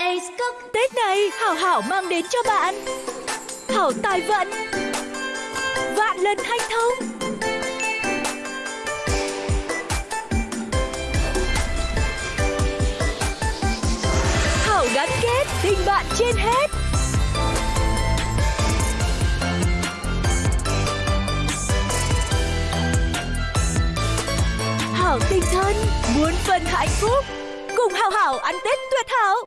Ace Tết này, Hảo Hảo mang đến cho bạn. Hảo tài vận. Vạn lần hanh thông. Hảo gắn kết tình bạn trên hết. Hảo tình thân, muốn phần hạnh phúc. Cùng Hảo Hảo ăn Tết tuyệt hảo.